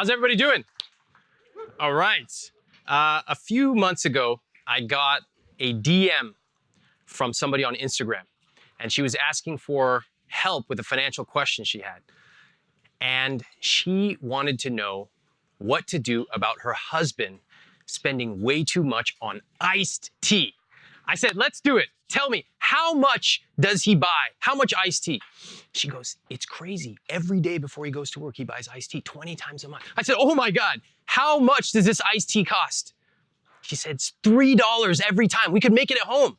How's everybody doing? All right. Uh, a few months ago, I got a DM from somebody on Instagram, and she was asking for help with a financial question she had. And she wanted to know what to do about her husband spending way too much on iced tea. I said, let's do it. Tell me, how much does he buy? How much iced tea? She goes, it's crazy. Every day before he goes to work, he buys iced tea 20 times a month. I said, oh my God, how much does this iced tea cost? She said, it's $3 every time. We could make it at home.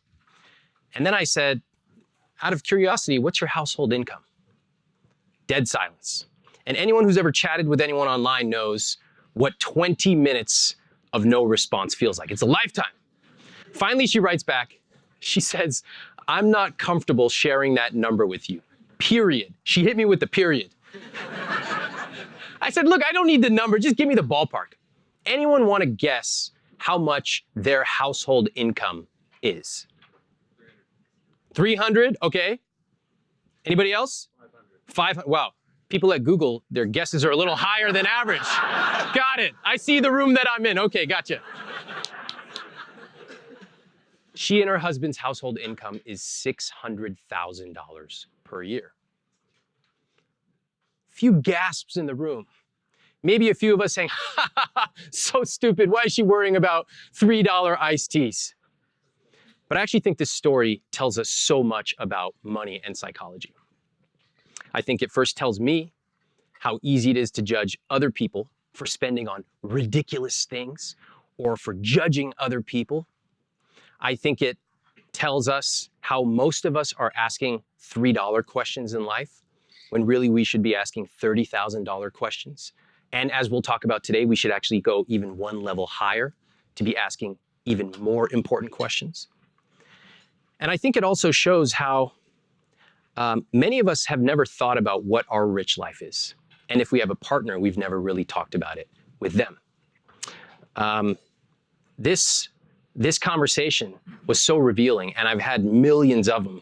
And then I said, out of curiosity, what's your household income? Dead silence. And anyone who's ever chatted with anyone online knows what 20 minutes of no response feels like. It's a lifetime. Finally, she writes back. She says, I'm not comfortable sharing that number with you. Period. She hit me with the period. I said, look, I don't need the number. Just give me the ballpark. Anyone want to guess how much their household income is? 300, okay. Anybody else? 500. 500, wow. People at Google, their guesses are a little higher than average. Got it. I see the room that I'm in. Okay, gotcha. She and her husband's household income is $600,000 per year. Few gasps in the room. Maybe a few of us saying, ha, ha, ha, so stupid. Why is she worrying about $3 iced teas? But I actually think this story tells us so much about money and psychology. I think it first tells me how easy it is to judge other people for spending on ridiculous things or for judging other people. I think it tells us how most of us are asking $3 questions in life when really we should be asking $30,000 questions. And as we'll talk about today, we should actually go even one level higher to be asking even more important questions. And I think it also shows how um, many of us have never thought about what our rich life is. And if we have a partner, we've never really talked about it with them. Um, this, this conversation was so revealing, and I've had millions of them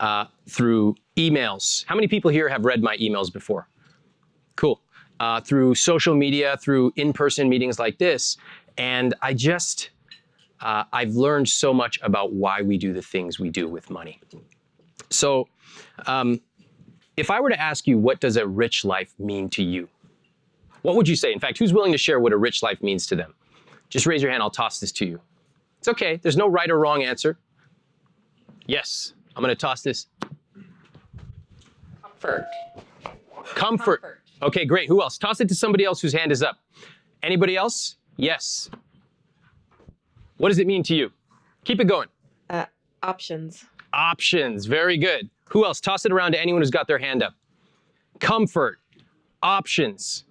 uh, through emails. How many people here have read my emails before? Cool. Uh, through social media, through in-person meetings like this. And I just, uh, I've learned so much about why we do the things we do with money. So um, if I were to ask you, what does a rich life mean to you? What would you say? In fact, who's willing to share what a rich life means to them? Just raise your hand, I'll toss this to you. It's okay, there's no right or wrong answer. Yes, I'm gonna toss this. Comfort. Comfort. Comfort. Okay, great, who else? Toss it to somebody else whose hand is up. Anybody else? Yes. What does it mean to you? Keep it going. Uh, options. Options, very good. Who else? Toss it around to anyone who's got their hand up. Comfort, options.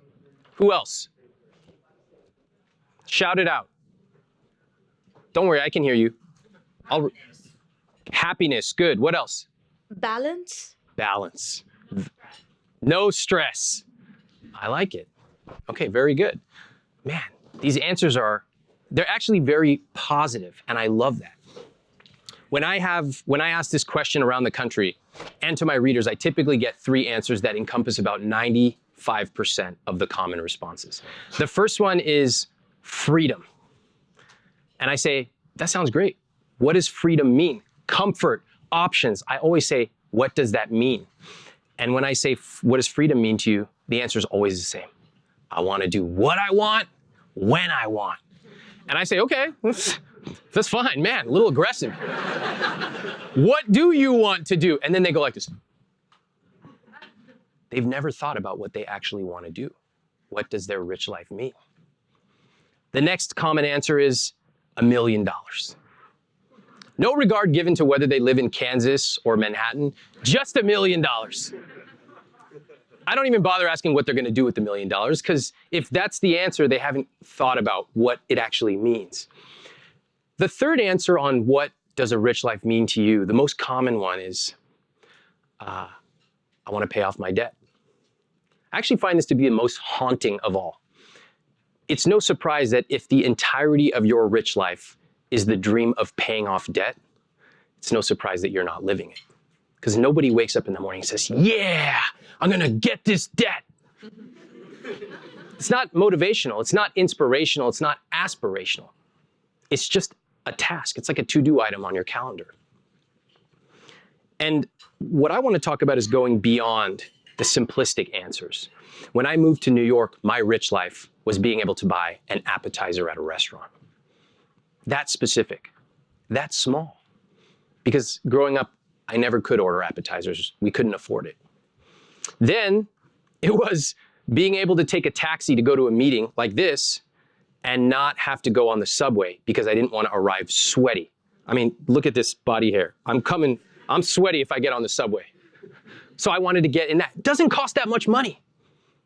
Who else? Shout it out. Don't worry, I can hear you. I'll Happiness, good. What else? Balance. Balance. No stress. I like it. Okay, very good. Man, these answers are, they're actually very positive, and I love that. When I have, when I ask this question around the country and to my readers, I typically get three answers that encompass about 95% of the common responses. The first one is freedom. And I say, that sounds great. What does freedom mean? Comfort, options. I always say, what does that mean? And when I say, what does freedom mean to you? The answer is always the same. I want to do what I want, when I want. And I say, okay, that's fine, man, a little aggressive. what do you want to do? And then they go like this. They've never thought about what they actually want to do. What does their rich life mean? The next common answer is a million dollars. No regard given to whether they live in Kansas or Manhattan, just a million dollars. I don't even bother asking what they're going to do with the million dollars because if that's the answer, they haven't thought about what it actually means. The third answer on what does a rich life mean to you, the most common one is, uh, I want to pay off my debt. I actually find this to be the most haunting of all. It's no surprise that if the entirety of your rich life is the dream of paying off debt, it's no surprise that you're not living it. Because nobody wakes up in the morning and says, yeah, I'm gonna get this debt. It's not motivational, it's not inspirational, it's not aspirational. It's just a task. It's like a to-do item on your calendar. And what I want to talk about is going beyond the simplistic answers. When I moved to New York, my rich life was being able to buy an appetizer at a restaurant. That's specific. That's small. Because growing up, I never could order appetizers. We couldn't afford it. Then it was being able to take a taxi to go to a meeting like this and not have to go on the subway because I didn't want to arrive sweaty. I mean, look at this body hair. I'm coming, I'm sweaty if I get on the subway. So I wanted to get in that. Doesn't cost that much money,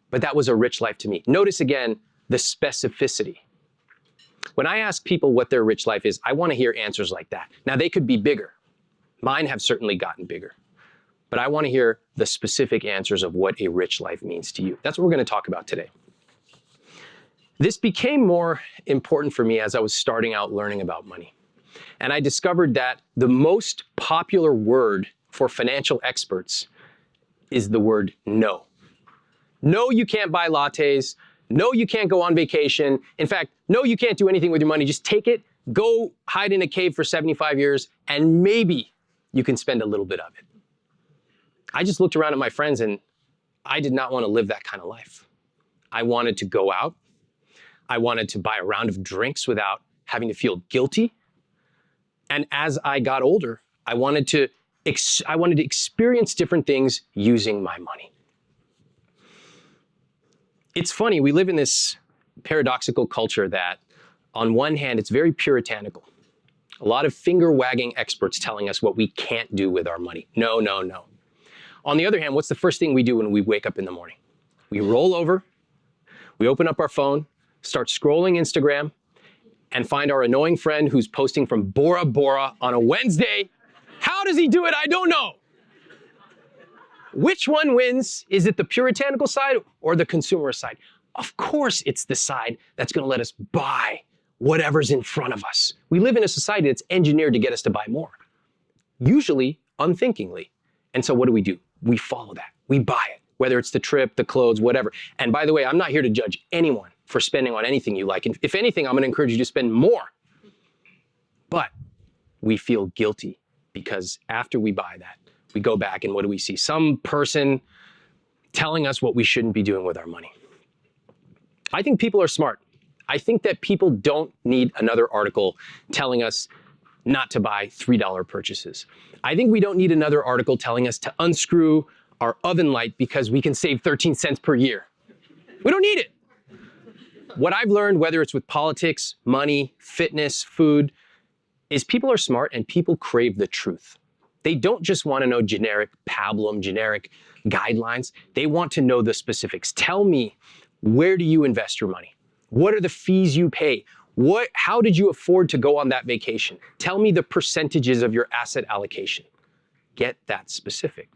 but that was a rich life to me. Notice again the specificity. When I ask people what their rich life is, I want to hear answers like that. Now, they could be bigger. Mine have certainly gotten bigger. But I want to hear the specific answers of what a rich life means to you. That's what we're going to talk about today. This became more important for me as I was starting out learning about money. And I discovered that the most popular word for financial experts is the word no. No, you can't buy lattes. No, you can't go on vacation. In fact, no, you can't do anything with your money. Just take it, go hide in a cave for 75 years, and maybe you can spend a little bit of it. I just looked around at my friends and I did not want to live that kind of life. I wanted to go out. I wanted to buy a round of drinks without having to feel guilty. And as I got older, I wanted to I wanted to experience different things using my money. It's funny, we live in this paradoxical culture that on one hand, it's very puritanical. A lot of finger wagging experts telling us what we can't do with our money. No, no, no. On the other hand, what's the first thing we do when we wake up in the morning? We roll over, we open up our phone, start scrolling Instagram, and find our annoying friend who's posting from Bora Bora on a Wednesday. How does he do it? I don't know. Which one wins? Is it the puritanical side or the consumer side? Of course, it's the side that's going to let us buy whatever's in front of us. We live in a society that's engineered to get us to buy more, usually unthinkingly. And so what do we do? We follow that. We buy it, whether it's the trip, the clothes, whatever. And by the way, I'm not here to judge anyone for spending on anything you like. And if anything, I'm going to encourage you to spend more. But we feel guilty because after we buy that, we go back and what do we see? Some person telling us what we shouldn't be doing with our money. I think people are smart. I think that people don't need another article telling us not to buy $3 purchases. I think we don't need another article telling us to unscrew our oven light because we can save 13 cents per year. We don't need it. What I've learned, whether it's with politics, money, fitness, food, is people are smart and people crave the truth. They don't just want to know generic pablum, generic guidelines. They want to know the specifics. Tell me, where do you invest your money? What are the fees you pay? What, how did you afford to go on that vacation? Tell me the percentages of your asset allocation. Get that specific.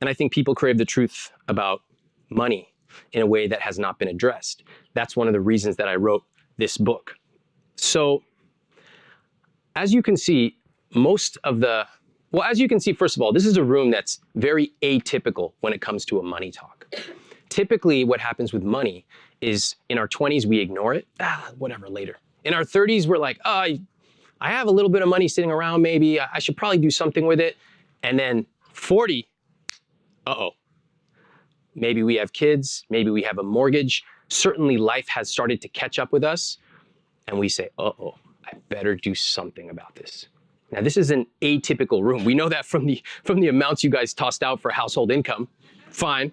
And I think people crave the truth about money in a way that has not been addressed. That's one of the reasons that I wrote this book. So as you can see, most of the, well, as you can see, first of all, this is a room that's very atypical when it comes to a money talk typically what happens with money is in our 20s, we ignore it. Ah, whatever, later. In our 30s, we're like, oh, I have a little bit of money sitting around, maybe. I should probably do something with it. And then 40, uh-oh. Maybe we have kids, maybe we have a mortgage. Certainly life has started to catch up with us. And we say, uh-oh, I better do something about this. Now, this is an atypical room. We know that from the, from the amounts you guys tossed out for household income. Fine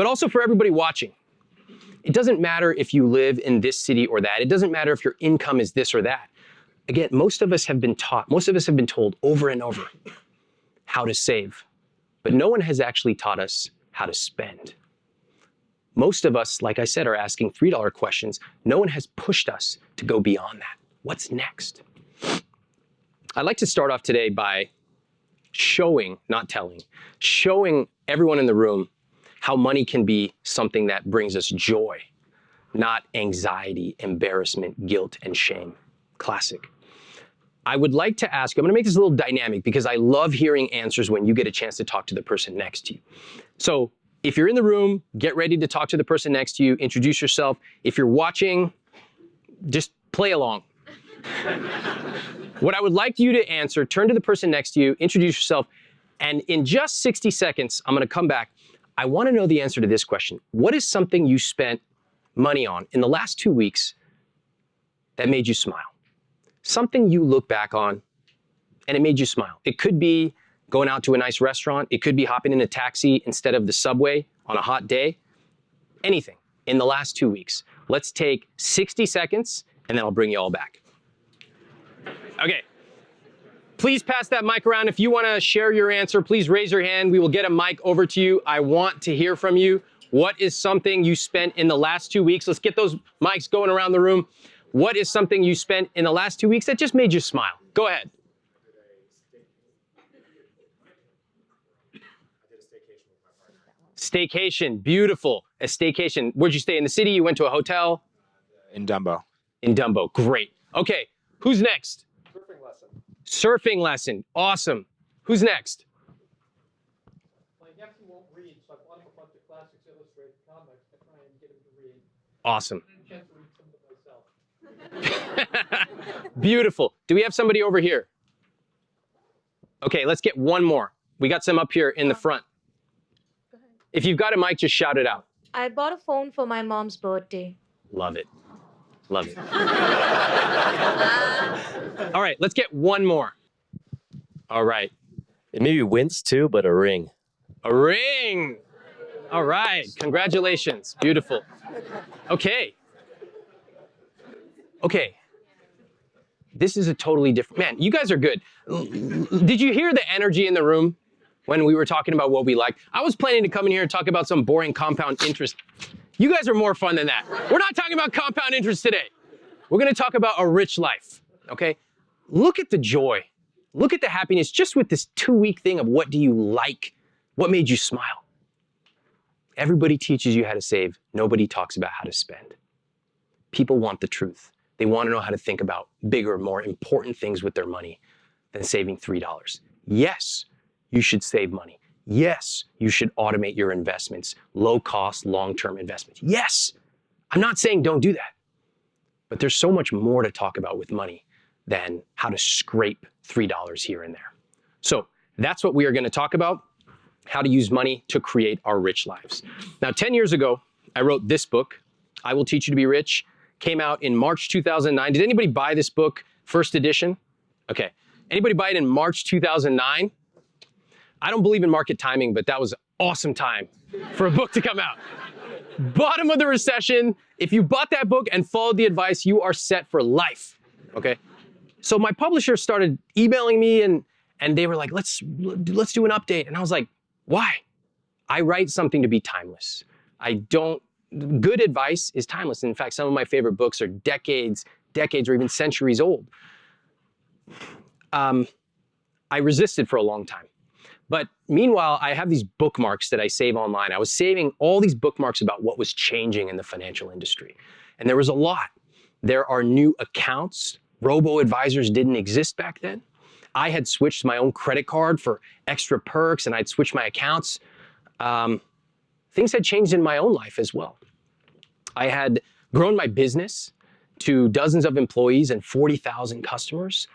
but also for everybody watching. It doesn't matter if you live in this city or that. It doesn't matter if your income is this or that. Again, most of us have been taught, most of us have been told over and over how to save, but no one has actually taught us how to spend. Most of us, like I said, are asking $3 questions. No one has pushed us to go beyond that. What's next? I'd like to start off today by showing, not telling, showing everyone in the room how money can be something that brings us joy, not anxiety, embarrassment, guilt, and shame. Classic. I would like to ask I'm gonna make this a little dynamic because I love hearing answers when you get a chance to talk to the person next to you. So if you're in the room, get ready to talk to the person next to you, introduce yourself. If you're watching, just play along. What I would like you to answer, turn to the person next to you, introduce yourself, and in just 60 seconds, I'm gonna come back. I wanna know the answer to this question. What is something you spent money on in the last two weeks that made you smile? Something you look back on and it made you smile. It could be going out to a nice restaurant. It could be hopping in a taxi instead of the subway on a hot day. Anything in the last two weeks. Let's take 60 seconds and then I'll bring you all back. Okay. Please pass that mic around. If you want to share your answer, please raise your hand. We will get a mic over to you. I want to hear from you. What is something you spent in the last two weeks? Let's get those mics going around the room. What is something you spent in the last two weeks that just made you smile? Go ahead. Staycation, beautiful. A staycation. Where'd you stay? In the city? You went to a hotel? in Dumbo. In Dumbo. Great. Okay, who's next? Surfing lesson. Awesome. Who's next? My nephew won't read, so I bought him a bunch of classics illustrated comics to try and get him to read. Awesome. I chance to read some of myself. Beautiful. Do we have somebody over here? Okay, let's get one more. We got some up here in the front. If you've got a mic, just shout it out. I bought a phone for my mom's birthday. Love it. Love it. All right, let's get one more. All right. It maybe wince too, but a ring. A ring. All right. Congratulations. Beautiful. Okay. Okay. This is a totally different man. You guys are good. Did you hear the energy in the room when we were talking about what we like? I was planning to come in here and talk about some boring compound interest. You guys are more fun than that. We're not talking about compound interest today. We're going to talk about a rich life. Okay? Look at the joy. Look at the happiness just with this two week thing of what do you like? What made you smile? Everybody teaches you how to save. Nobody talks about how to spend. People want the truth. They want to know how to think about bigger, more important things with their money than saving $3. Yes, you should save money. Yes, you should automate your investments, low cost, long term investments. Yes, I'm not saying don't do that. But there's so much more to talk about with money than how to scrape $3 here and there. So that's what we are going to talk about how to use money to create our rich lives. Now, 10 years ago, I wrote this book, I Will Teach You to Be Rich, came out in March 2009. Did anybody buy this book, first edition? Okay. Anybody buy it in March 2009? I don't believe in market timing, but that was awesome time for a book to come out. Bottom of the recession, if you bought that book and followed the advice, you are set for life. Okay? So my publisher started emailing me and and they were like, "Let's let's do an update." And I was like, "Why?" I write something to be timeless. I don't good advice is timeless. In fact, some of my favorite books are decades, decades or even centuries old. Um, I resisted for a long time. But meanwhile, I have these bookmarks that I save online. I was saving all these bookmarks about what was changing in the financial industry. And there was a lot. There are new accounts. Robo advisors didn't exist back then. I had switched my own credit card for extra perks and I'd switched my accounts. Um, things had changed in my own life as well. I had grown my business to dozens of employees and 40,000 customers.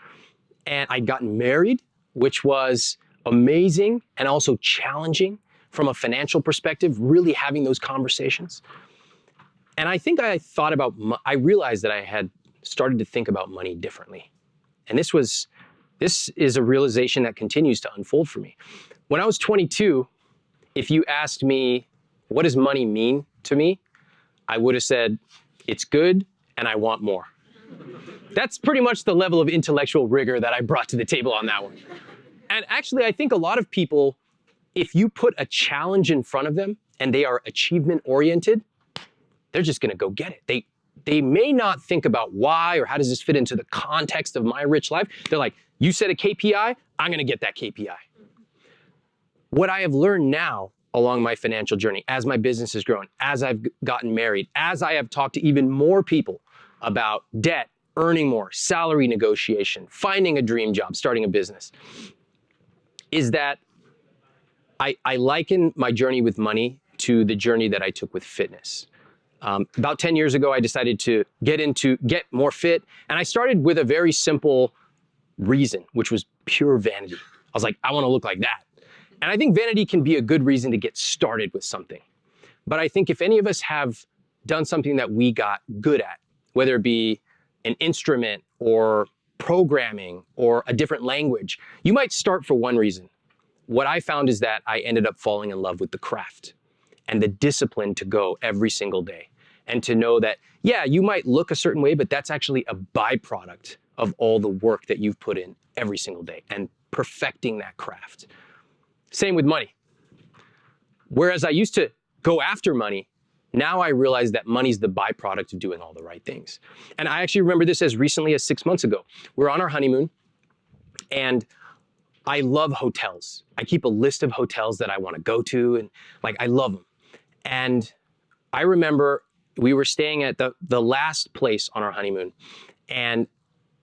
And I'd gotten married, which was amazing and also challenging from a financial perspective, really having those conversations. And I think I thought about, I realized that I had started to think about money differently. And this was, this is a realization that continues to unfold for me. When I was 22, if you asked me, what does money mean to me? I would have said, it's good and I want more. That's pretty much the level of intellectual rigor that I brought to the table on that one. And actually, I think a lot of people, if you put a challenge in front of them and they are achievement oriented, they're just going to go get it. They they may not think about why or how does this fit into the context of my rich life. They're like, you set a KPI, I'm going to get that KPI. What I have learned now along my financial journey, as my business has grown, as I've gotten married, as I have talked to even more people about debt, earning more, salary negotiation, finding a dream job, starting a business, is that I, I liken my journey with money to the journey that I took with fitness. Um, about 10 years ago, I decided to get into, get more fit. And I started with a very simple reason, which was pure vanity. I was like, I want to look like that. And I think vanity can be a good reason to get started with something. But I think if any of us have done something that we got good at, whether it be an instrument or programming or a different language, you might start for one reason. What I found is that I ended up falling in love with the craft and the discipline to go every single day and to know that, yeah, you might look a certain way, but that's actually a byproduct of all the work that you've put in every single day and perfecting that craft. Same with money. Whereas I used to go after money, now I realize that money's the byproduct of doing all the right things. And I actually remember this as recently as six months ago. We're on our honeymoon and I love hotels. I keep a list of hotels that I want to go to and like I love them. And I remember we were staying at the, the last place on our honeymoon and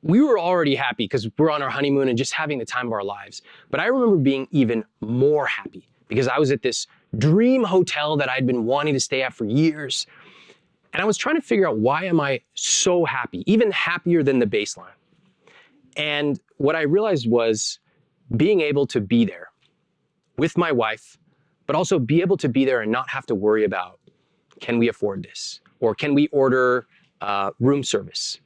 we were already happy because we're on our honeymoon and just having the time of our lives. But I remember being even more happy because I was at this dream hotel that I'd been wanting to stay at for years. And I was trying to figure out why am I so happy, even happier than the baseline. And what I realized was being able to be there with my wife, but also be able to be there and not have to worry about, can we afford this? Or can we order uh, room service?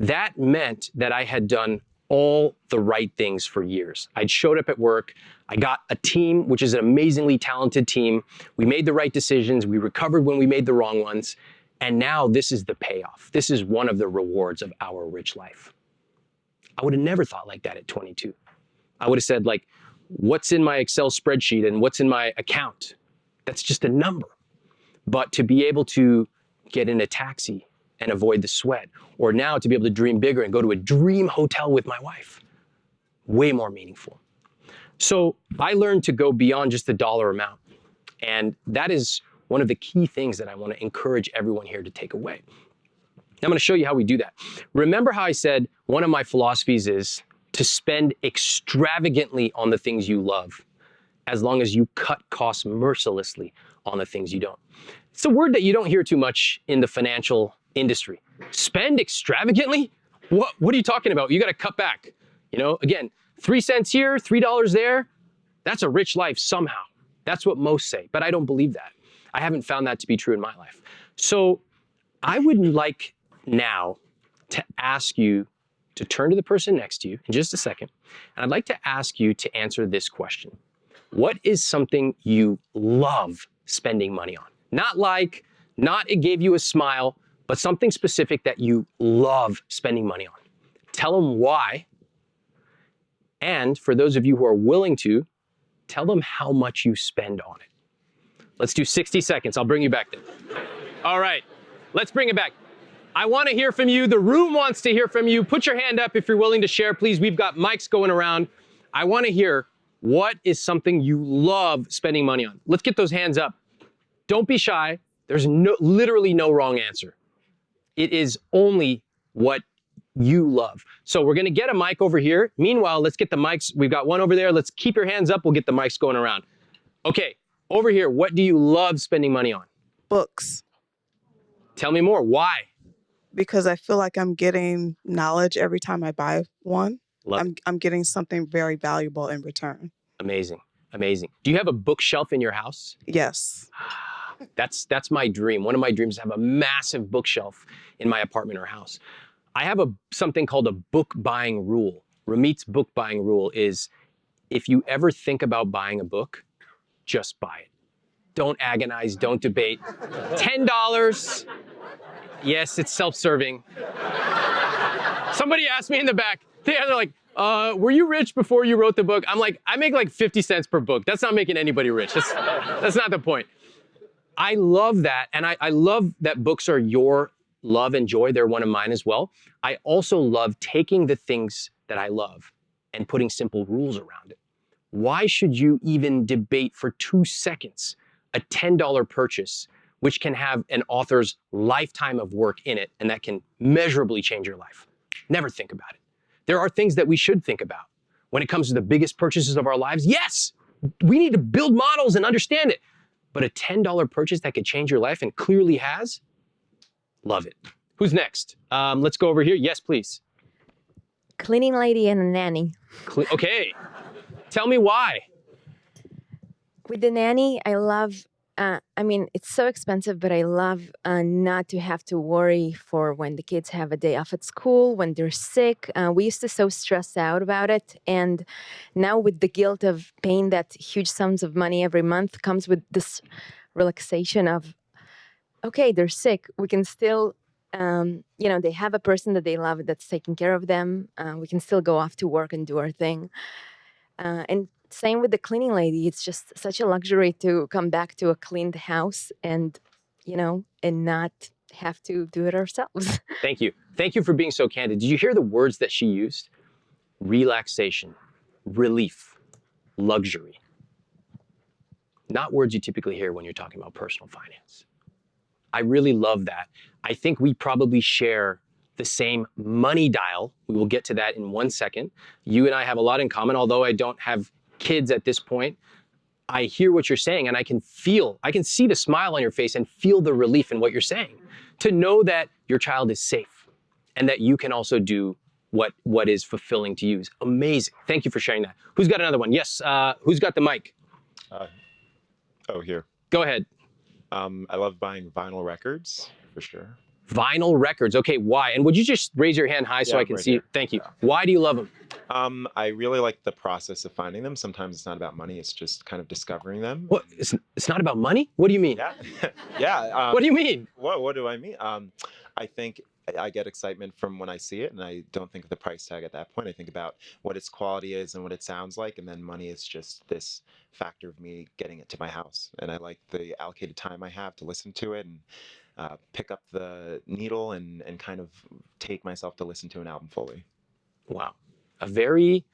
That meant that I had done all the right things for years. I'd showed up at work. I got a team, which is an amazingly talented team. We made the right decisions. We recovered when we made the wrong ones. And now this is the payoff. This is one of the rewards of our rich life. I would have never thought like that at 22. I would have said like, what's in my Excel spreadsheet and what's in my account? That's just a number. But to be able to get in a taxi and avoid the sweat. Or now to be able to dream bigger and go to a dream hotel with my wife. Way more meaningful. So I learned to go beyond just the dollar amount. And that is one of the key things that I want to encourage everyone here to take away. I'm going to show you how we do that. Remember how I said one of my philosophies is to spend extravagantly on the things you love as long as you cut costs mercilessly on the things you don't. It's a word that you don't hear too much in the financial industry. Spend extravagantly? What, what are you talking about? You got to cut back. You know, again, three cents here, three dollars there. That's a rich life somehow. That's what most say, but I don't believe that. I haven't found that to be true in my life. So I would like now to ask you to turn to the person next to you in just a second. And I'd like to ask you to answer this question. What is something you love spending money on? Not like, not it gave you a smile, but something specific that you love spending money on. Tell them why. And for those of you who are willing to, tell them how much you spend on it. Let's do 60 seconds. I'll bring you back then. All right, let's bring it back. I want to hear from you. The room wants to hear from you. Put your hand up if you're willing to share, please. We've got mics going around. I want to hear what is something you love spending money on. Let's get those hands up. Don't be shy. There's no, literally no wrong answer. It is only what you love. So we're gonna get a mic over here. Meanwhile, let's get the mics. We've got one over there. Let's keep your hands up. We'll get the mics going around. Okay, over here, what do you love spending money on? books Tell me more. Why? because I feel like I'm getting knowledge every time I buy one. Love I'm I'm getting something very valuable in return. Amazing. Amazing. Do you have a bookshelf in your house? Yes. Ah, That's that's my dream. One of my dreams is to have a massive bookshelf in my apartment or house. I have a something called a book buying rule. Ramit's book buying rule is if you ever think about buying a book, just buy it. Don't agonize, don't debate. $10. Yes, it's self-serving. Somebody asked me in the back, they- they're like, uh, were you rich before you wrote the book? I'm like, I make like 50 cents per book. That's not making anybody rich. That's, that's not the point. I love that. And I, I love that books are your love and joy. They're one of mine as well. I also love taking the things that I love and putting simple rules around it. Why should you even debate for two seconds a $10 purchase, which can have an author's lifetime of work in it and that can measurably change your life? Never think about it. There are things that we should think about when it comes to the biggest purchases of our lives. Yes, we need to build models and understand it. But a $10 purchase that could change your life and clearly has? Love it. Who's next? Um, let's go over here. Yes, please. Cleaning lady and a nanny. Cle- okay. Tell me why. With the nanny, I love. Uh, I mean, it's so expensive, but I love uh, not to have to worry for when the kids have a day off at school, when they're sick. Uh, we used to so stress out about it, and now with the guilt of paying that huge sums of money every month comes with this relaxation of, okay, they're sick. We can still um, you know, they have a person that they love that's taking care of them. Uh, we can still go off to work and do our thing. Uh, and same with the cleaning lady. It's just such a luxury to come back to a cleaned house and, you know, and not have to do it ourselves. Thank you. Thank you for being so candid. Did you hear the words that she used? Relaxation, relief, luxury. Not words you typically hear when you're talking about personal finance. I really love that. I think we probably share the same money dial. We will get to that in one second. You and I have a lot in common, although I don't have kids at this point. I hear what you're saying and I can feel, I can see the smile on your face and feel the relief in what you're saying. To know that your child is safe and that you can also do what, what is fulfilling to you is amazing. Thank you for sharing that. Who's got another one? Yes, uh, who's got the mic? Oh, here. Go ahead. Um, I love buying vinyl records for sure. Vinyl records. Okay, why? And would you just raise your hand high so Yeah, I can right see? here. Thank you. Yeah. Why do you love them? Um, I really like the process of finding them. Sometimes it's not about money; it's just kind of discovering them. What? It's, it's not about money? What do you mean? Yeah, yeah. Um, What do you mean? What What do I mean? Um, I think I- I get excitement from when I see it, and I don't think of the price tag at that point. I think about what its quality is and what it sounds like, and then money is just this factor of me getting it to my house. And I like the allocated time I have to listen to it and uh, pick up the needle and and kind of take myself to listen to an album fully. Wow. A very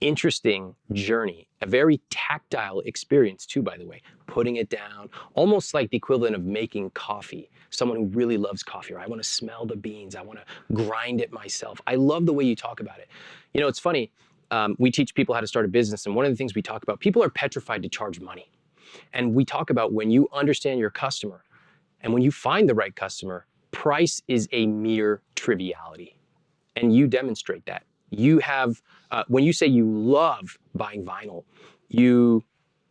interesting journey, a very tactile experience, too, by the way. Putting it down, almost like the equivalent of making coffee. Someone who really loves coffee, or I want to smell the beans, I want to grind it myself. I love the way you talk about it. You know, it's funny. Um, we teach people how to start a business, and one of the things we talk about, people are petrified to charge money. And we talk about when you understand your customer and when you find the right customer, price is a mere triviality. And you demonstrate that. You have, uh, when you say you love buying vinyl, you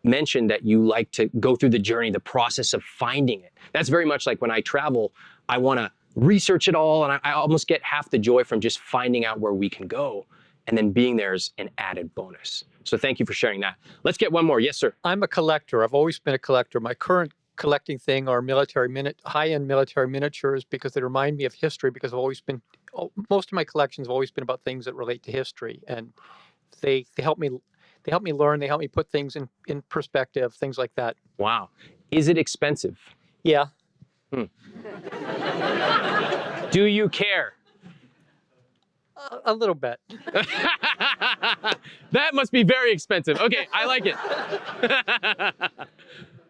mentioned that you like to go through the journey, the process of finding it. That's very much like when I travel, I want to research it all, and I, I almost get half the joy from just finding out where we can go, and then being there is an added bonus. So thank you for sharing that. Let's get one more. Yes, sir. I'm a collector. I've always been a collector. My current collecting thing are military minute, high-end military miniatures because they remind me of history. Because I've always been, oh, most of my collections have always been about things that relate to history, and they they help me they help me learn. They help me put things in in perspective, things like that. Wow. Is it expensive? Yeah, hmm. Do you care? a, a little bit. that must be very expensive. Okay, I like it.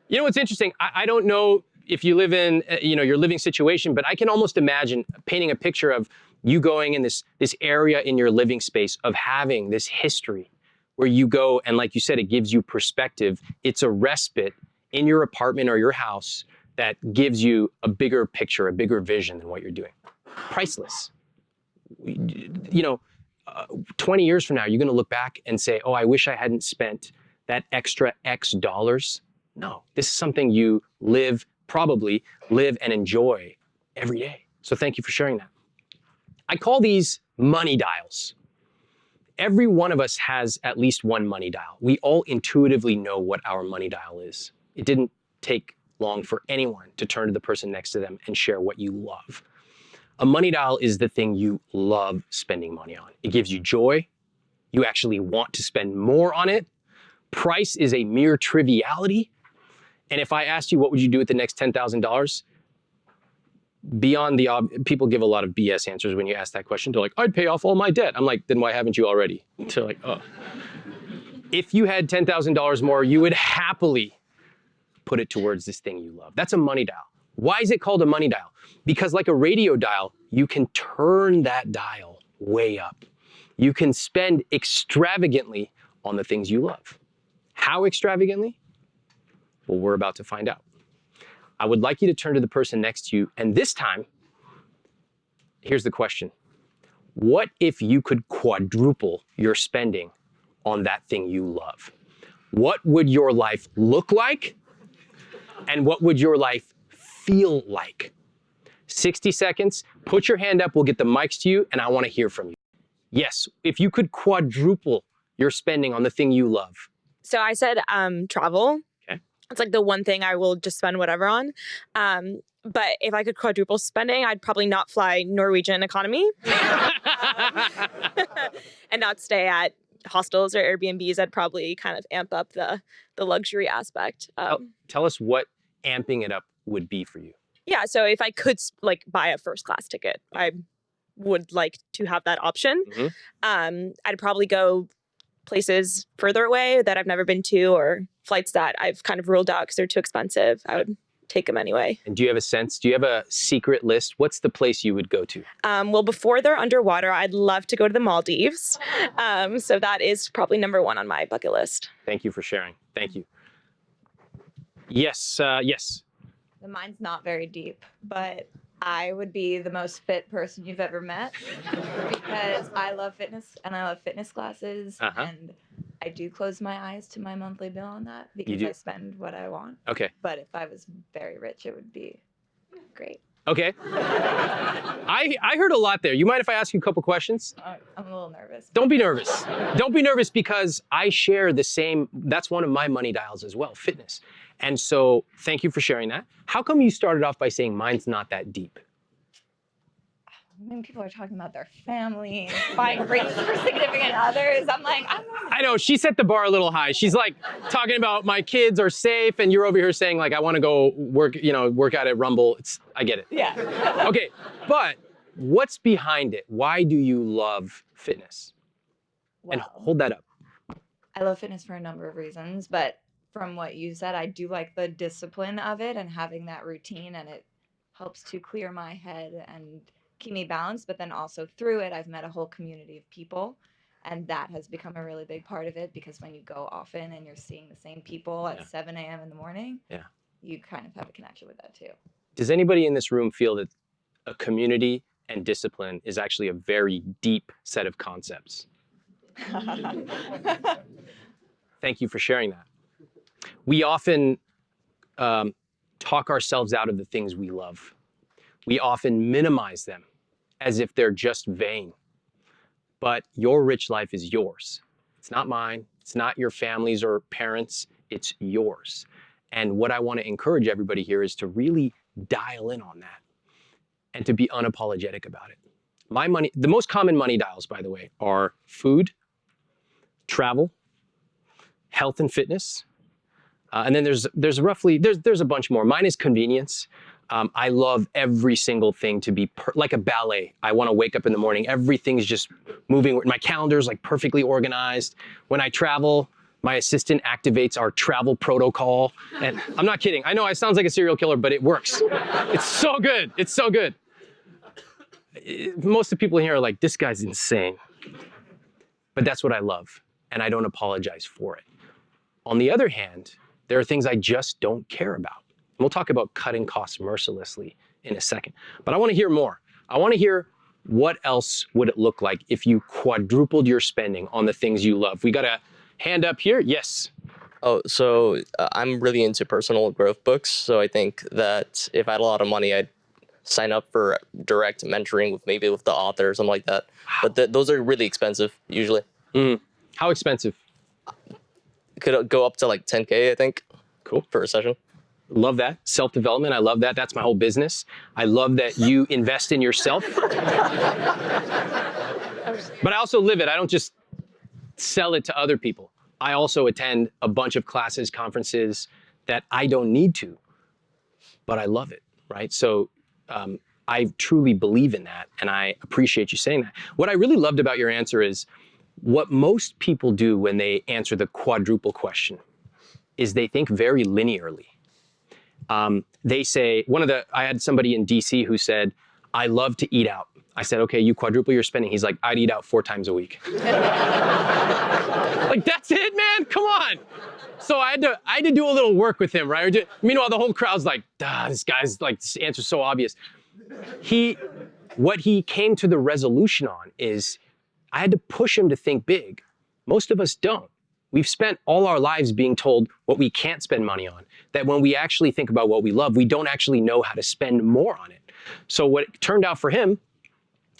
you know what's interesting? I, I don't know if you live in uh, you know your living situation, but I can almost imagine painting a picture of you going in this this area in your living space of having this history where you go and like you said, it gives you perspective. It's a respite in your apartment or your house that gives you a bigger picture, a bigger vision than what you're doing. Priceless. You know, uh, 20 years from now, you're going to look back and say, oh, I wish I hadn't spent that extra X dollars. No, this is something you live, probably live and enjoy every day. So thank you for sharing that. I call these money dials. Every one of us has at least one money dial. We all intuitively know what our money dial is. It didn't take long for anyone to turn to the person next to them and share what you love. A money dial is the thing you love spending money on. It gives you joy. You actually want to spend more on it. Price is a mere triviality. And if I asked you what would you do with the next $10,000, beyond the ob- people give a lot of BS answers when you ask that question. They're like, I'd pay off all my debt. I'm like, then why haven't you already? They're like, oh. If you had $10,000 more, you would happily put it towards this thing you love. That's a money dial. Why is it called a money dial? Because like a radio dial, you can turn that dial way up. You can spend extravagantly on the things you love. How extravagantly? Well, we're about to find out. I would like you to turn to the person next to you, and this time, here's the question. What if you could quadruple your spending on that thing you love? What would your life look like? And what would your life feel like? 60 seconds, put your hand up, we'll get the mics to you, and I wanna hear from you. Yes, if you could quadruple your spending on the thing you love, So I said um travel. It's like the one thing I will just spend whatever on. Um, but if I could quadruple spending, I'd probably not fly Norwegian economy and not stay at hostels or Airbnbs. I'd probably kind of amp up the the luxury aspect. Um, tell us what amping it up would be for you. yeah, so if I could like buy a first class ticket, I would like to have that option. Mhm. Um, I'd probably go places further away that I've never been to or flights that I've kind of ruled out because they're too expensive. I would take them anyway. And do you have a sense? Do you have a secret list? What's the place you would go to? Um, well, before they're underwater, I'd love to go to the Maldives. Um, so that is probably number one on my bucket list. Thank you for sharing. Thank you. Yes, uh, yes. The mine's not very deep, but I would be the most fit person you've ever met because I love fitness and I love fitness classes Uh-huh. and I do close my eyes to my monthly bill on that because? I spend what I want. Okay. But if I was very rich, it would be great. Okay. I, I heard a lot there. You mind if I ask you a couple questions? I'm a little nervous. Don't be nervous. Don't be nervous because I share the same, that's one of my money dials as well, fitness. And so thank you for sharing that. How come you started off by saying mine's not that deep? When people are talking about their family buying rings for significant others, I'm like, I'm not I know she set the bar a little high. She's like talking about my kids are safe, and you're over here saying like I want to go work, you know, work out at Rumble. It's I get it. yeah. Okay, but what's behind it? Why do you love fitness? And hold that up. I love fitness for a number of reasons, but from what you said, I do like the discipline of it and having that routine, and it helps to clear my head and keep me balanced. But then also through it, I've met a whole community of people, and that has become a really big part of it because when you go often and you're seeing the same people at Yeah. 7 a.m. in the morning, Yeah. you kind of have a connection with that too. Does anybody in this room feel that a community and discipline is actually a very deep set of concepts? Thank you for sharing that. We often um, talk ourselves out of the things we love. We often minimize them as if they're just vain. But your rich life is yours. It's not mine. It's not your family's or parents. It's yours. And what I want to encourage everybody here is to really dial in on that and to be unapologetic about it. My money, the most common money dials, by the way, are food, travel, health and fitness, uh, and then there's there's roughly there's there's a bunch more. Mine is convenience. Um, I love every single thing to be like a ballet. I want to wake up in the morning. Everything's just moving. My calendar's like perfectly organized. When I travel, my assistant activates our travel protocol. And I'm not kidding. I know I sounds like a serial killer, but it works. It's so good. It's so good. Eh, Most of the people here are like, this guy's insane. But that's what I love. And I don't apologize for it. On the other hand, there are things I just don't care about. And we'll talk about cutting costs mercilessly in a second. But I want to hear more. I want to hear what else would it look like if you quadrupled your spending on the things you love. We got a hand up here. Yes. Oh, so uh, I'm really into personal growth books. So I think that if I had a lot of money, I'd sign up for direct mentoring with maybe with the author or something like that. But th- those are really expensive usually. How expensive? Could go up to like 10k, I think. Cool. For a session. Love that. Self development. I love that. That's my whole business. I love that you invest in yourself. but I also live it. I don't just sell it to other people. I also attend a bunch of classes, conferences that I don't need to, but I love it, right? So um, I truly believe in that, and I appreciate you saying that. What I really loved about your answer is what most people do when they answer the quadruple question is they think very linearly. Um, they say, one of the, I had somebody in DC who said, I love to eat out. I said, okay, you quadruple your spending. He's like, I'd eat out four times a week. like, that's it, man? Come on. So I had to I had to do a little work with him, right? Meanwhile, the whole crowd's like, ah, this guy's like this answer's so obvious. He what he came to the resolution on is I had to push him to think big. Most of us don't. We've spent all our lives being told what we can't spend money on. That when we actually think about what we love, we don't actually know how to spend more on it. So what it turned out for him,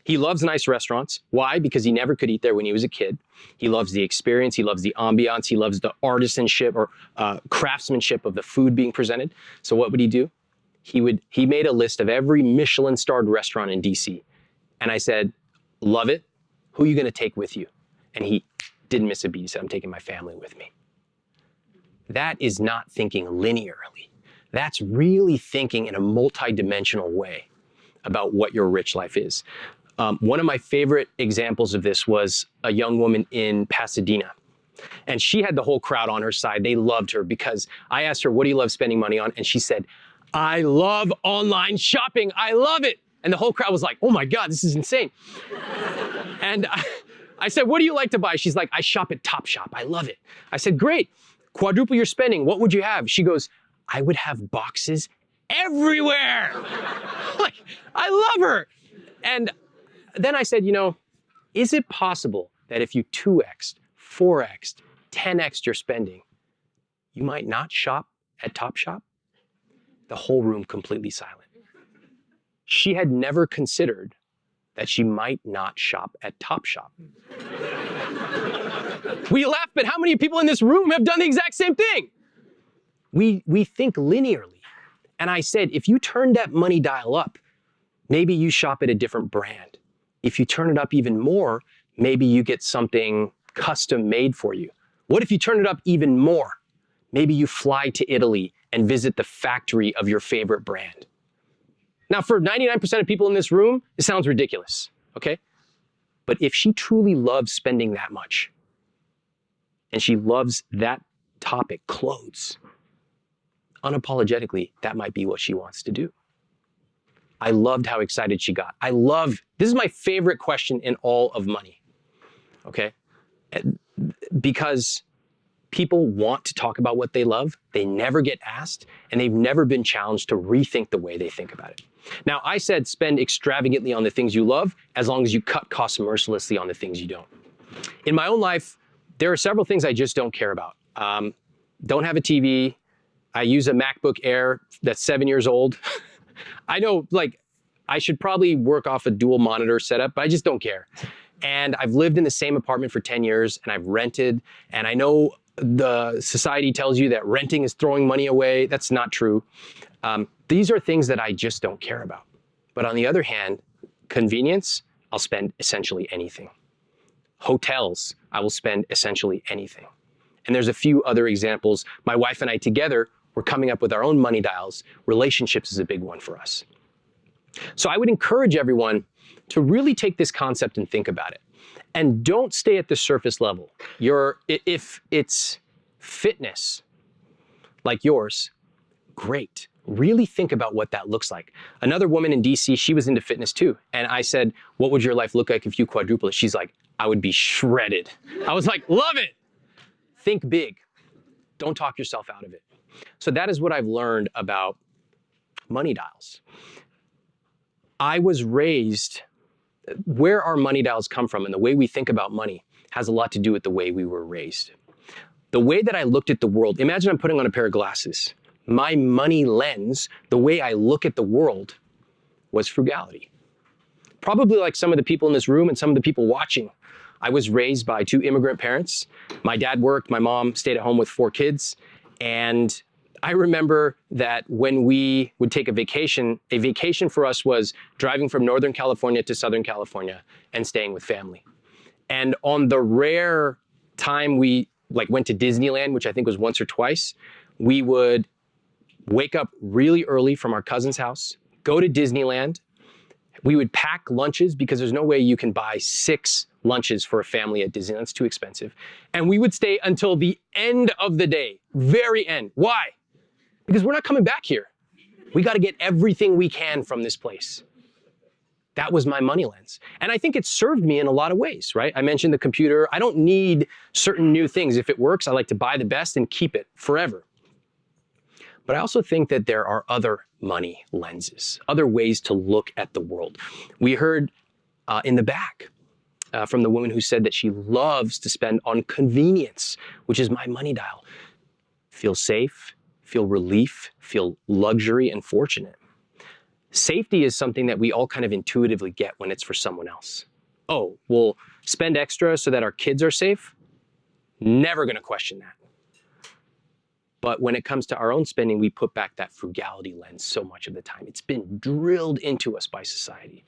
he loves nice restaurants. Why? Because he never could eat there when he was a kid. He loves the experience. He loves the ambiance. He loves the artisanship or uh, craftsmanship of the food being presented. So what would he do? He would he made a list of every Michelin starred restaurant in DC. And I said, love it. Who are you going to take with you? And he didn't miss a beat. He said, I'm taking my family with me. That is not thinking linearly. That's really thinking in a multidimensional way about what your rich life is. Um, one of my favorite examples of this was a young woman in Pasadena. And she had the whole crowd on her side. They loved her because I asked her, What do you love spending money on? And she said, I love online shopping. I love it. And the whole crowd was like, Oh my God, this is insane. And I, I said, What do you like to buy? She's like, I shop at Topshop. I love it. I said, Great. Quadruple your spending. What would you have? She goes, I would have boxes everywhere. like, I love her. And then I said, you know, is it possible that if you 2x, 4x, 10x your spending, you might not shop at Topshop? The whole room completely silent. She had never considered that she might not shop at Topshop. we laugh, but how many people in this room have done the exact same thing? We, we think linearly. And I said, if you turn that money dial up, maybe you shop at a different brand. If you turn it up even more, maybe you get something custom made for you. What if you turn it up even more? Maybe you fly to Italy and visit the factory of your favorite brand. Now, for 99% of people in this room, it sounds ridiculous, okay? But if she truly loves spending that much, and she loves that topic, clothes, unapologetically, that might be what she wants to do. I loved how excited she got. I love, this is my favorite question in all of money, okay? Because people want to talk about what they love, they never get asked, and they've never been challenged to rethink the way they think about it. Now, I said spend extravagantly on the things you love as long as you cut costs mercilessly on the things you don't. In my own life, there are several things I just don't care about. Um, don't have a TV. I use a MacBook Air that's seven years old. I know, like, I should probably work off a dual monitor setup, but I just don't care. And I've lived in the same apartment for 10 years and I've rented, and I know the society tells you that renting is throwing money away. That's not true. Um, these are things that I just don't care about. But on the other hand, convenience, I'll spend essentially anything. Hotels, I will spend essentially anything. And there's a few other examples. My wife and I together, we're coming up with our own money dials. Relationships is a big one for us. So I would encourage everyone to really take this concept and think about it. And don't stay at the surface level. Your, if it's fitness like yours, great. Really think about what that looks like. Another woman in DC, she was into fitness too. And I said, what would your life look like if you quadruple it? She's like, I would be shredded. I was like, love it. Think big. Don't talk yourself out of it. So that is what I've learned about money dials. I was raised, where our money dials come from and the way we think about money has a lot to do with the way we were raised. The way that I looked at the world, imagine I'm putting on a pair of glasses. My money lens, the way I look at the world, was frugality. Probably like some of the people in this room and some of the people watching. I was raised by two immigrant parents. My dad worked, my mom stayed at home with four kids. And I remember that when we would take a vacation, a vacation for us was driving from Northern California to Southern California and staying with family. And on the rare time we like went to Disneyland, which I think was once or twice, we would wake up really early from our cousin's house, go to Disneyland. We would pack lunches because there's no way you can buy six lunches for a family at Disneyland. It's too expensive. And we would stay until the end of the day, very end. Why? Because we're not coming back here. We got to get everything we can from this place. That was my money lens. And I think it served me in a lot of ways, right? I mentioned the computer. I don't need certain new things. If it works, I like to buy the best and keep it forever. But I also think that there are other money lenses, other ways to look at the world. We heard uh, in the back uh, from the woman who said that she loves to spend on convenience, which is my money dial. Feel safe, feel relief, feel luxury and fortunate. Safety is something that we all kind of intuitively get when it's for someone else. Oh, we'll spend extra so that our kids are safe? Never gonna question that. But when it comes to our own spending, we put back that frugality lens so much of the time. It's been drilled into us by society.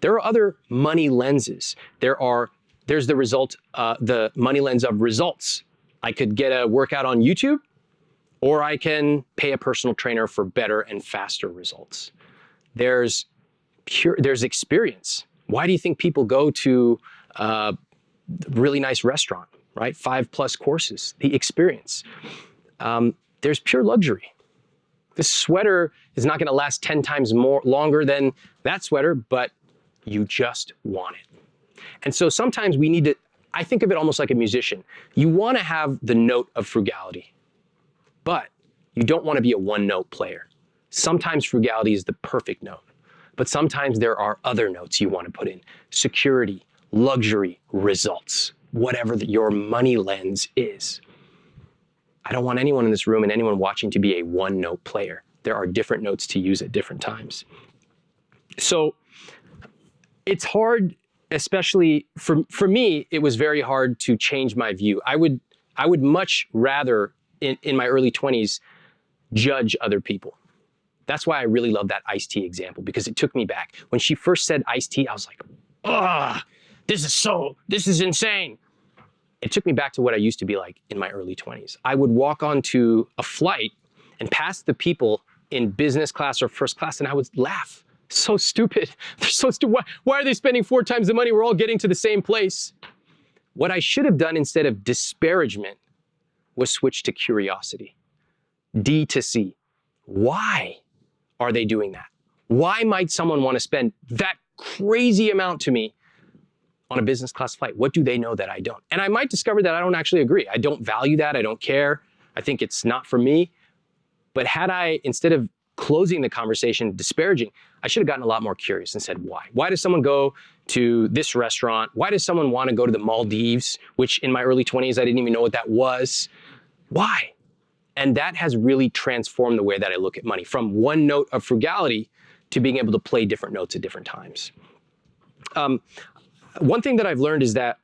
There are other money lenses. There are, there's the result, uh, the money lens of results. I could get a workout on YouTube, or I can pay a personal trainer for better and faster results. There's pure, there's experience. Why do you think people go to a really nice restaurant, right? Five plus courses, the experience. Um, there's pure luxury. This sweater is not gonna last 10 times more longer than that sweater, but you just want it. And so sometimes we need to, I think of it almost like a musician. You wanna have the note of frugality, but you don't wanna be a one note player. Sometimes frugality is the perfect note, but sometimes there are other notes you wanna put in. Security, luxury, results, whatever the, your money lens is. I don't want anyone in this room and anyone watching to be a one note player. There are different notes to use at different times. So it's hard, especially for, for me, it was very hard to change my view. I would, I would much rather in, in my early 20s judge other people. That's why I really love that iced tea example because it took me back. When she first said iced tea, I was like, ah, this is so, this is insane it took me back to what I used to be like in my early 20s. I would walk onto a flight and pass the people in business class or first class and I would laugh. So stupid. They're so stupid. Why, why are they spending four times the money? We're all getting to the same place. What I should have done instead of disparagement was switched to curiosity. D to C. Why are they doing that? Why might someone want to spend that crazy amount to me on a business class flight? What do they know that I don't? And I might discover that I don't actually agree. I don't value that. I don't care. I think it's not for me. But had I, instead of closing the conversation, disparaging, I should have gotten a lot more curious and said, why? Why does someone go to this restaurant? Why does someone want to go to the Maldives, which in my early 20s, I didn't even know what that was? Why? And that has really transformed the way that I look at money from one note of frugality to being able to play different notes at different times. Um, one thing that I've learned is that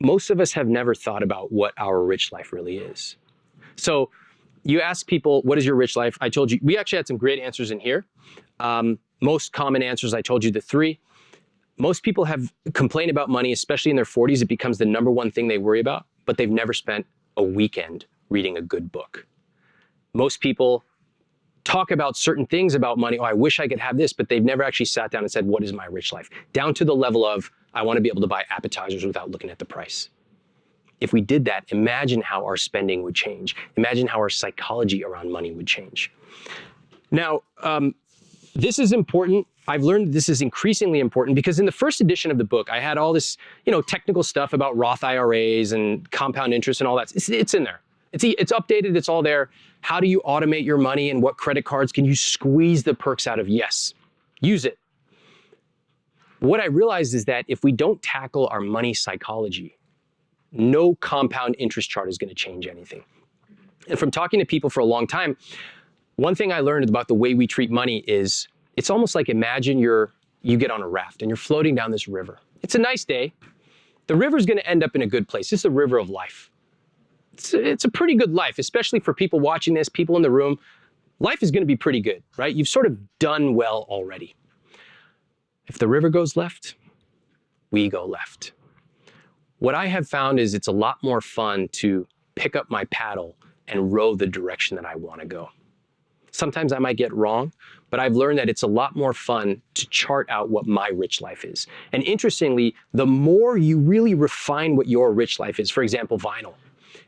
most of us have never thought about what our rich life really is. So you ask people, what is your rich life? I told you, we actually had some great answers in here. Um, most common answers, I told you the three. Most people have complained about money, especially in their 40s. It becomes the number one thing they worry about, but they've never spent a weekend reading a good book. Most people talk about certain things about money. Oh, I wish I could have this, but they've never actually sat down and said, what is my rich life? Down to the level of, I want to be able to buy appetizers without looking at the price. If we did that, imagine how our spending would change. Imagine how our psychology around money would change. Now, um, this is important. I've learned this is increasingly important because in the first edition of the book, I had all this, you know, technical stuff about Roth IRAs and compound interest and all that. It's, it's in there. It's, it's updated, it's all there. How do you automate your money and what credit cards can you squeeze the perks out of? Yes, use it. What I realized is that if we don't tackle our money psychology, no compound interest chart is gonna change anything. And from talking to people for a long time, one thing I learned about the way we treat money is it's almost like imagine you're, you get on a raft and you're floating down this river. It's a nice day. The river's gonna end up in a good place. It's a river of life it's, it's a pretty good life, especially for people watching this, people in the room. Life is going to be pretty good, right? You've sort of done well already. If the river goes left, we go left. What I have found is it's a lot more fun to pick up my paddle and row the direction that I want to go. Sometimes I might get wrong, but I've learned that it's a lot more fun to chart out what my rich life is. And interestingly, the more you really refine what your rich life is, for example, vinyl,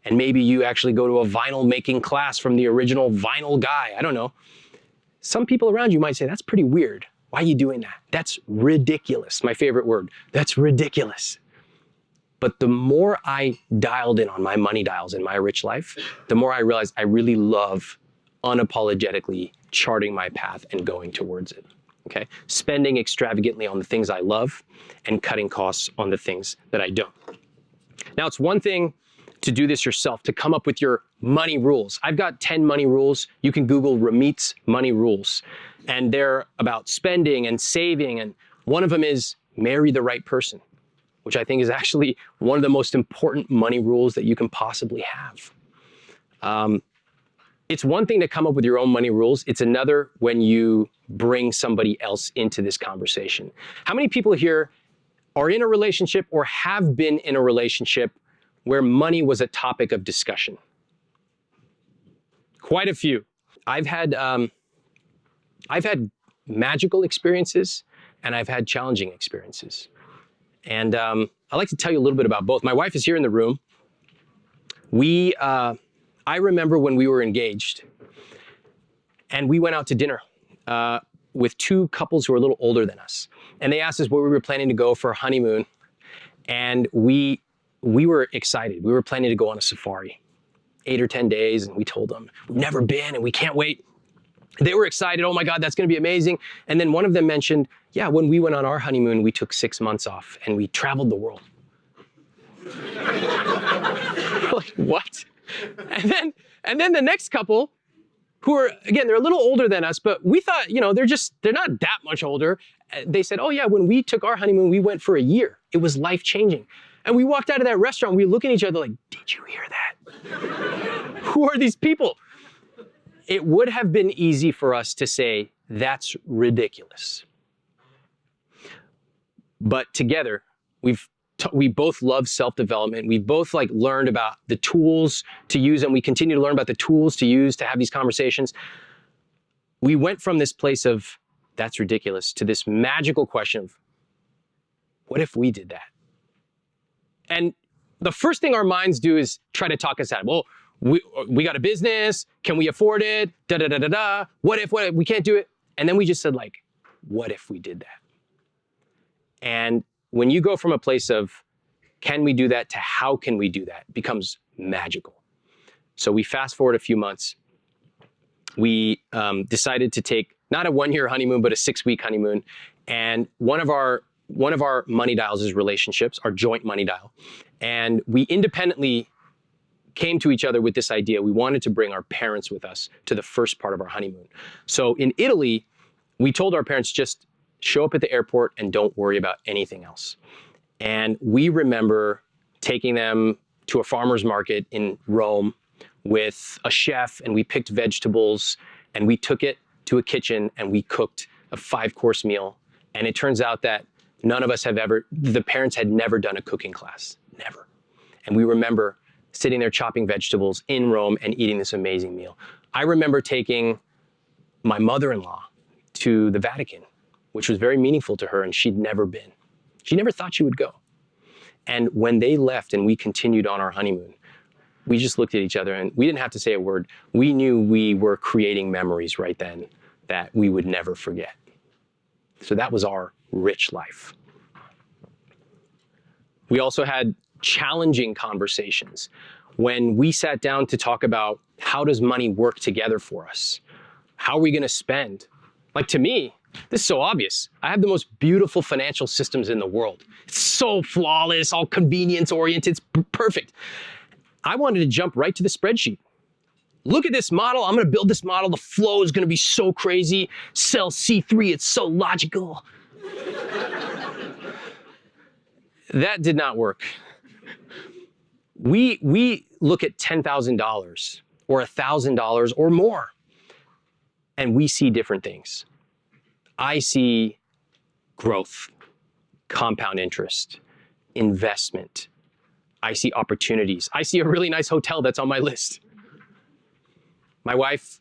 and maybe you actually go to a vinyl making class from the original vinyl guy. I don't know. Some people around you might say, that's pretty weird. Why are you doing that? That's ridiculous. My favorite word. That's ridiculous. But the more I dialed in on my money dials in my rich life, the more I realized I really love unapologetically charting my path and going towards it. Okay? Spending extravagantly on the things I love and cutting costs on the things that I don't. Now, it's one thing to do this yourself, to come up with your money rules. I've got 10 money rules. You can Google Ramit's money rules. And they're about spending and saving. And one of them is marry the right person, which I think is actually one of the most important money rules that you can possibly have. Um, it's one thing to come up with your own money rules. It's another when you bring somebody else into this conversation. How many people here are in a relationship or have been in a relationship where money was a topic of discussion? Quite a few. I've had, um, I've had magical experiences and I've had challenging experiences. And um, I'd like to tell you a little bit about both. My wife is here in the room. We, uh, I remember when we were engaged and we went out to dinner uh, with two couples who were a little older than us. And they asked us where we were planning to go for a honeymoon. And we, we were excited. We were planning to go on a safari, eight or 10 days. And we told them, we've never been and we can't wait. They were excited. Oh my God, that's going to be amazing. And then one of them mentioned, yeah, when we went on our honeymoon, we took six months off and we traveled the world. like, what? And then, and then the next couple who are, again, they're a little older than us, but we thought, you know, they're just, they're not that much older. They said, oh yeah, when we took our honeymoon, we went for a year. It was life changing. And we walked out of that restaurant, we look at each other like, did you hear that? who are these people? It would have been easy for us to say, that's ridiculous. But together, we've we both love self-development. We've both like learned about the tools to use, and we continue to learn about the tools to use to have these conversations. We went from this place of that's ridiculous to this magical question of what if we did that? And the first thing our minds do is try to talk us out. Well, we, we got a business. Can we afford it? Da da da da da. What if? What if we can't do it? And then we just said like, what if we did that? And when you go from a place of can we do that to how can we do that becomes magical. So we fast forward a few months. We um, decided to take not a one-year honeymoon, but a six-week honeymoon. And one of our one of our money dials is relationships, our joint money dial. And we independently came to each other with this idea. We wanted to bring our parents with us to the first part of our honeymoon. So in Italy, we told our parents just show up at the airport and don't worry about anything else. And we remember taking them to a farmer's market in Rome with a chef and we picked vegetables and we took it to a kitchen and we cooked a five course meal. And it turns out that none of us have ever, the parents had never done a cooking class, never. And we remember sitting there chopping vegetables in Rome and eating this amazing meal. I remember taking my mother-in-law to the Vatican, which was very meaningful to her and she'd never been. She never thought she would go. And when they left and we continued on our honeymoon, we just looked at each other and we didn't have to say a word. We knew we were creating memories right then that we would never forget. So that was our rich life. We also had challenging conversations when we sat down to talk about how does money work together for us? How are we going to spend? Like to me, this is so obvious. I have the most beautiful financial systems in the world. It's so flawless, all convenience oriented, it's perfect. I wanted to jump right to the spreadsheet. Look at this model. I'm going to build this model. The flow is going to be so crazy. Cell C3, it's so logical. that did not work. We, we look at $10,000 or $1,000 or more, and we see different things. I see growth, compound interest, investment. I see opportunities. I see a really nice hotel that's on my list. My wife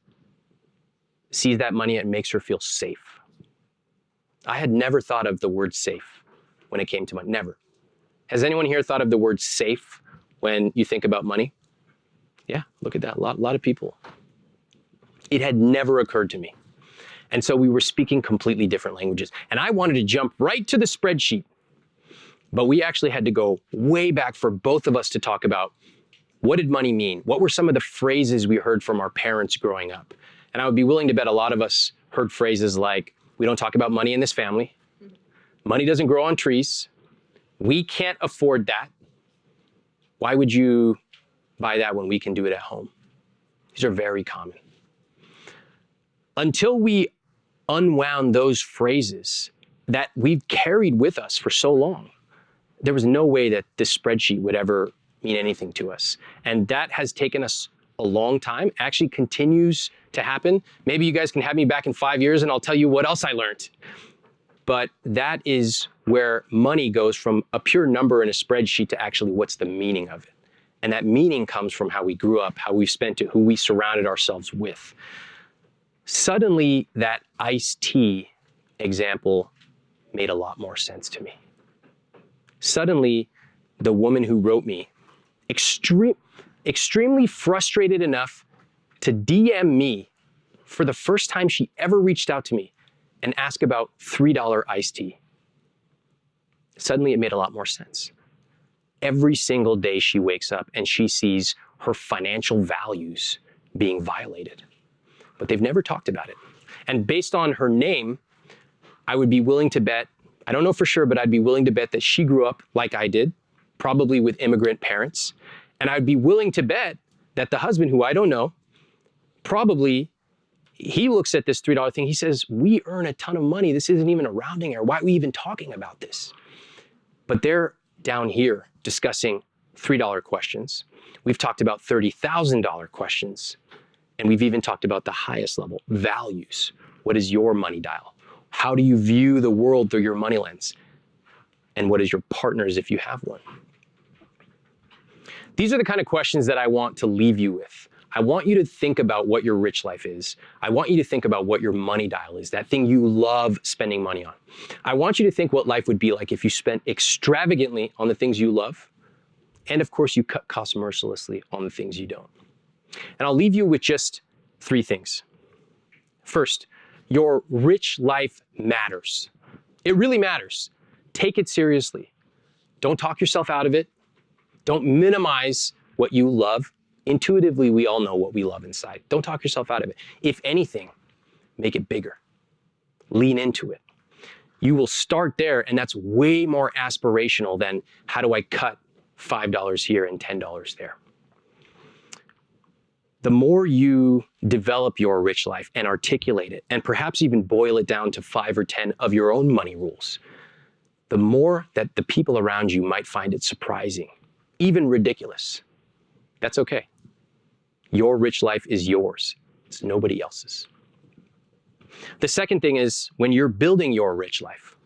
sees that money and makes her feel safe. I had never thought of the word safe when it came to money. Never. Has anyone here thought of the word safe when you think about money? Yeah, look at that. A lot, lot of people. It had never occurred to me. And so we were speaking completely different languages. And I wanted to jump right to the spreadsheet. But we actually had to go way back for both of us to talk about what did money mean? What were some of the phrases we heard from our parents growing up? And I would be willing to bet a lot of us heard phrases like, we don't talk about money in this family. Money doesn't grow on trees. We can't afford that. Why would you buy that when we can do it at home? These are very common. Until we unwound those phrases that we've carried with us for so long, there was no way that this spreadsheet would ever mean anything to us. And that has taken us a long time, actually continues to happen. Maybe you guys can have me back in five years and I'll tell you what else I learned. But that is where money goes from a pure number in a spreadsheet to actually what's the meaning of it. And that meaning comes from how we grew up, how we spent it, who we surrounded ourselves with. Suddenly, that iced tea example made a lot more sense to me. Suddenly, the woman who wrote me, extreme, extremely frustrated enough to DM me for the first time she ever reached out to me and ask about $3 iced tea. Suddenly, it made a lot more sense every single day she wakes up and she sees her financial values being violated. But they've never talked about it. And based on her name, I would be willing to bet, I don't know for sure, but I'd be willing to bet that she grew up like I did, probably with immigrant parents. And I'd be willing to bet that the husband, who I don't know, probably he looks at this $3 thing, he says, we earn a ton of money. This isn't even a rounding error. Why are we even talking about this? But they're down here discussing $3 questions. We've talked about $30,000 questions. And we've even talked about the highest level, values. What is your money dial? How do you view the world through your money lens? And what is your partner's if you have one? These are the kind of questions that I want to leave you with. I want you to think about what your rich life is. I want you to think about what your money dial is, that thing you love spending money on. I want you to think what life would be like if you spent extravagantly on the things you love, and of course you cut costs mercilessly on the things you don't. And I'll leave you with just three things. First, your rich life matters. It really matters. Take it seriously. Don't talk yourself out of it. Don't minimize what you love intuitively we all know what we love inside. Don't talk yourself out of it. If anything, make it bigger. Lean into it. You will start there and that's way more aspirational than how do I cut $5 here and $10 there. The more you develop your rich life and articulate it, and perhaps even boil it down to five or 10 of your own money rules, the more that the people around you might find it surprising, even ridiculous. That's okay. Your rich life is yours. It's nobody else's. The second thing is when you're building your rich life,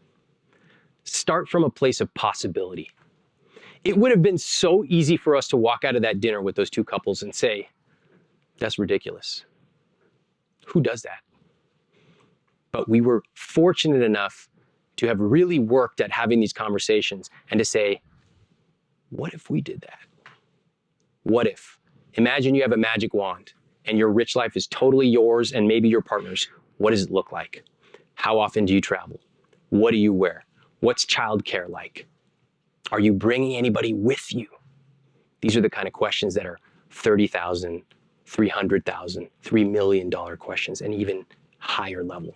start from a place of possibility. It would have been so easy for us to walk out of that dinner with those two couples and say, that's ridiculous. Who does that? But we were fortunate enough to have really worked at having these conversations and to say, what if we did that? What if? Imagine you have a magic wand and your rich life is totally yours and maybe your partner's. What does it look like? How often do you travel? What do you wear? What's childcare like? Are you bringing anybody with you? These are the kind of questions that are 30,000, 300,000, $3 million questions and even higher level.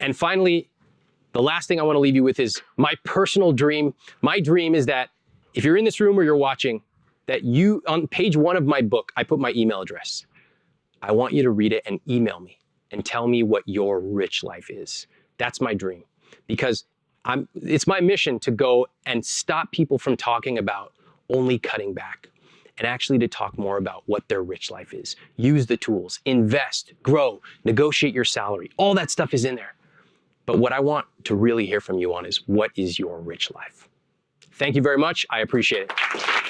And finally, the last thing I want to leave you with is my personal dream. My dream is that if you're in this room or you're watching, that you, on page one of my book, I put my email address. I want you to read it and email me and tell me what your rich life is. That's my dream because I'm, it's my mission to go and stop people from talking about only cutting back and actually to talk more about what their rich life is. Use the tools, invest, grow, negotiate your salary. All that stuff is in there. But what I want to really hear from you on is what is your rich life? Thank you very much. I appreciate it.